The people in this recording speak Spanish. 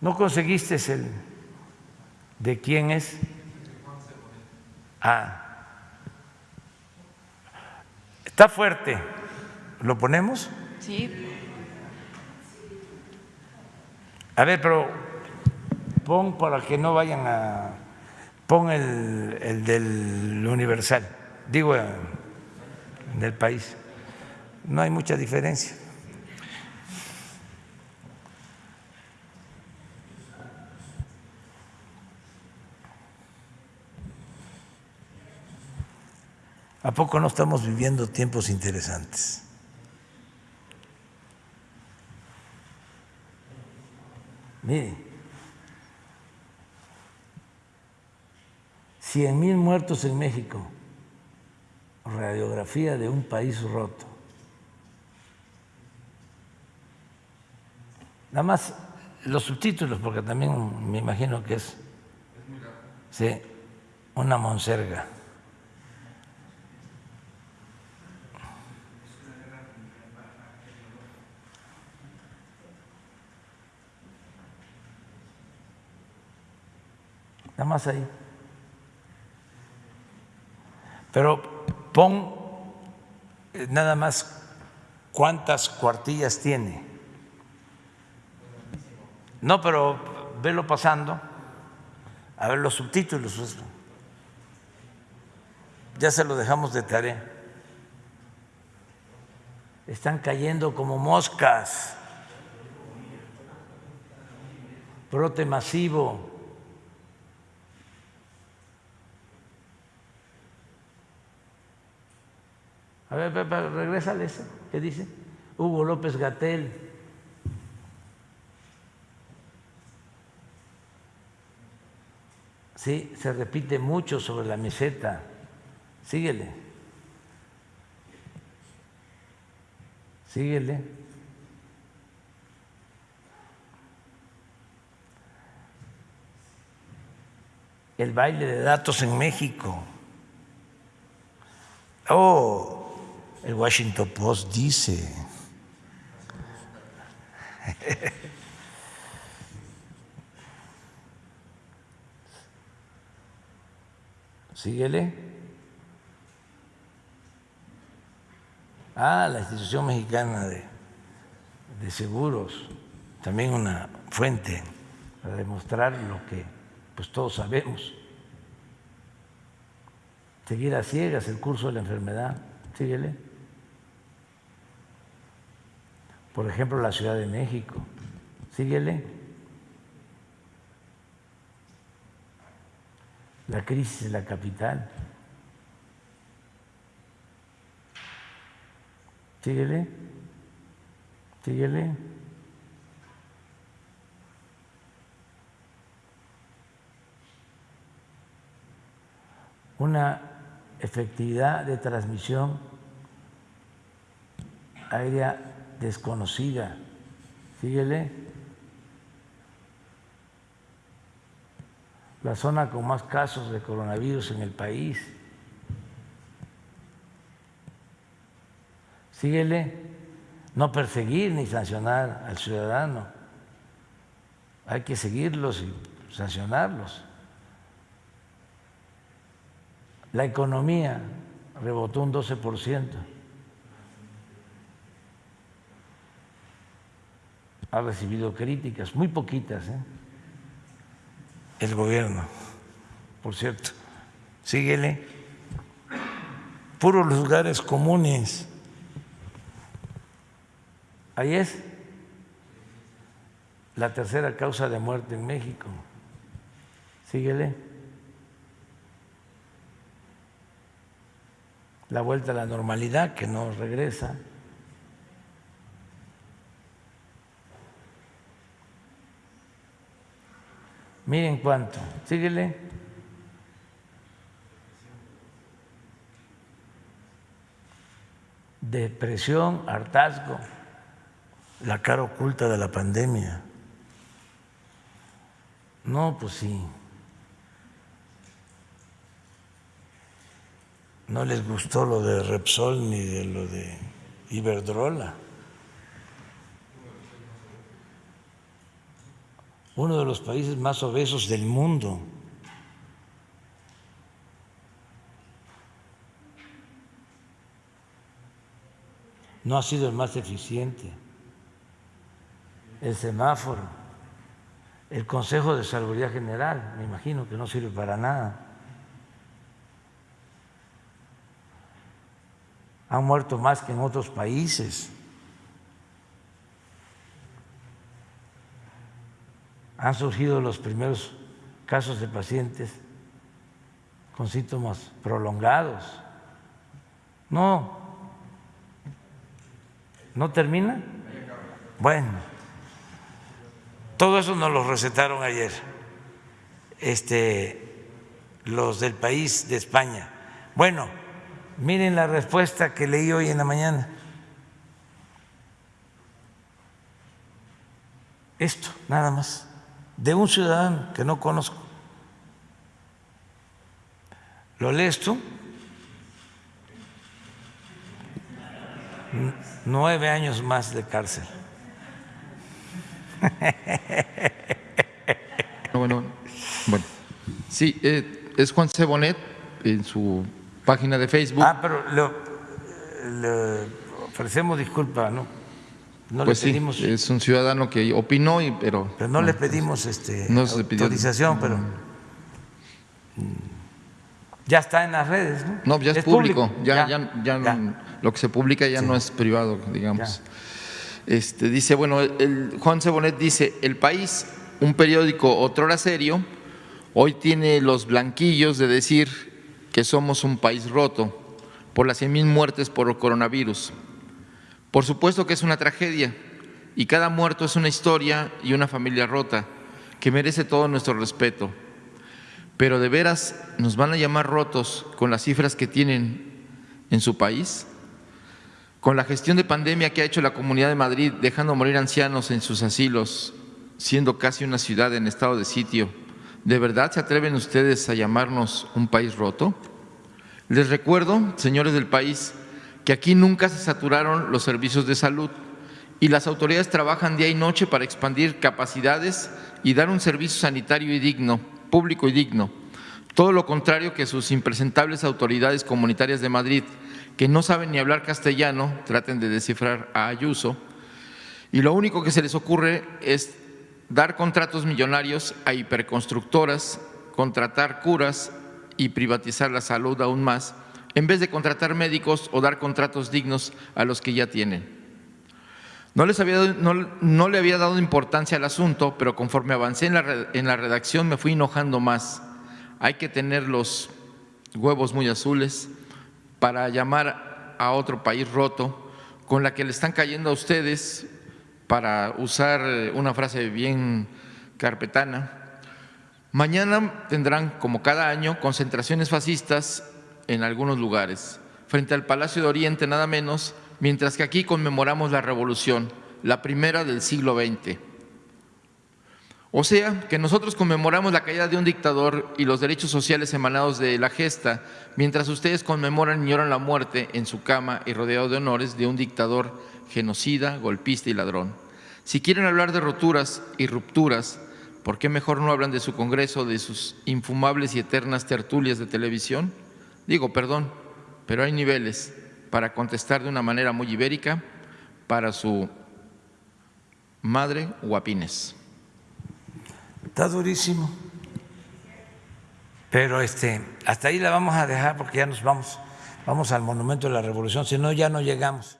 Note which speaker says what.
Speaker 1: ¿No conseguiste el de quién es? Ah. Está fuerte. ¿Lo ponemos?
Speaker 2: Sí.
Speaker 1: A ver, pero pon para que no vayan a... Pon el, el del Universal, digo, del país. No hay mucha diferencia. ¿A poco no estamos viviendo tiempos interesantes? Mire, cien mil muertos en México, radiografía de un país roto. Nada más los subtítulos, porque también me imagino que es, sí, una monserga. Nada más ahí. Pero pon eh, nada más cuántas cuartillas tiene. No, pero velo pasando, a ver los subtítulos. Pues. Ya se lo dejamos de tarea. Están cayendo como moscas. Brote masivo. A ver, regresa eso. ¿Qué dice? Hugo López Gatel. Sí, se repite mucho sobre la meseta. Síguele. Síguele. El baile de datos en México. Oh, el Washington Post dice. Síguele. Ah, la institución mexicana de, de seguros, también una fuente para demostrar lo que pues todos sabemos. Seguir a ciegas el curso de la enfermedad. Síguele. Por ejemplo, la Ciudad de México. Síguele. La crisis de la capital. Síguele. Síguele. Una efectividad de transmisión aérea desconocida. Síguele. La zona con más casos de coronavirus en el país. Síguele. No perseguir ni sancionar al ciudadano. Hay que seguirlos y sancionarlos. La economía rebotó un 12 por ciento. Ha recibido críticas, muy poquitas, ¿eh? el gobierno, por cierto. Síguele. Puros lugares comunes. Ahí es la tercera causa de muerte en México. Síguele. La vuelta a la normalidad que no regresa. Miren cuánto. Síguele. Depresión, hartazgo, la cara oculta de la pandemia. No, pues sí. No les gustó lo de Repsol ni de lo de Iberdrola. Uno de los países más obesos del mundo. No ha sido el más eficiente. El semáforo, el Consejo de Salubridad General, me imagino que no sirve para nada. Han muerto más que en otros países. Han surgido los primeros casos de pacientes con síntomas prolongados. No, ¿no termina? Bueno, todo eso nos lo recetaron ayer, este, los del país de España. Bueno, miren la respuesta que leí hoy en la mañana. Esto, nada más de un ciudadano que no conozco. ¿Lo lees tú? Nueve años más de cárcel.
Speaker 2: Bueno, bueno. Sí, eh, es Juan Cebonet en su página de Facebook.
Speaker 1: Ah, pero le ofrecemos disculpa, ¿no?
Speaker 2: No pues le pedimos, sí, es un ciudadano que opinó, y, pero...
Speaker 1: Pero no, le pedimos este, autorización, pero ya está en las redes, ¿no?
Speaker 2: No, ya es, público, Ya, ya, ya, lo que se publica ya no es privado, digamos. Este, dice, bueno, el, Juan Cebonet dice, El País, un periódico otrora serio, hoy tiene los blanquillos de decir que somos un país roto por las 100 mil muertes por coronavirus por supuesto que es una tragedia y cada muerto es una historia y una familia rota que merece todo nuestro respeto. Pero de veras nos van a llamar rotos con las cifras que tienen en su país, con la gestión de pandemia que ha hecho la Comunidad de Madrid, dejando morir ancianos en sus asilos, siendo casi una ciudad en estado de sitio. ¿De verdad se atreven ustedes a llamarnos un país roto? Les recuerdo, señores del país, que aquí nunca se saturaron los servicios de salud y las autoridades trabajan día y noche para expandir capacidades y dar un servicio sanitario y digno, público y digno. Todo lo contrario que sus impresentables autoridades comunitarias de Madrid, que no saben ni hablar castellano, traten de descifrar a Ayuso, y lo único que se les ocurre es dar contratos millonarios a hiperconstructoras, contratar curas y privatizar la salud aún más, en vez de contratar médicos o dar contratos dignos a los que ya tienen. No, les había, no, le había dado importancia al asunto, pero conforme avancé en la, en la redacción me fui enojando más. Hay que tener los huevos muy azules para llamar a otro país roto con la que le están cayendo a ustedes, para usar una frase bien carpetana. Mañana tendrán, como cada año, concentraciones fascistas en algunos lugares, frente al Palacio de Oriente nada menos, mientras que aquí conmemoramos la revolución, la primera del siglo XX. O sea, que nosotros conmemoramos la caída de un dictador y los derechos sociales emanados de la gesta, mientras ustedes conmemoran y lloran la muerte en su cama y rodeado de honores de un dictador genocida, golpista y ladrón. Si quieren hablar de roturas y rupturas, ¿por qué mejor no hablan de su Congreso, de sus infumables y eternas tertulias de televisión? Digo, perdón, pero hay niveles para contestar de una manera muy ibérica para su madre Guapines.
Speaker 1: Está durísimo. Pero este, hasta ahí la vamos a dejar porque ya nos vamos, vamos al Monumento de la Revolución, si no ya no llegamos.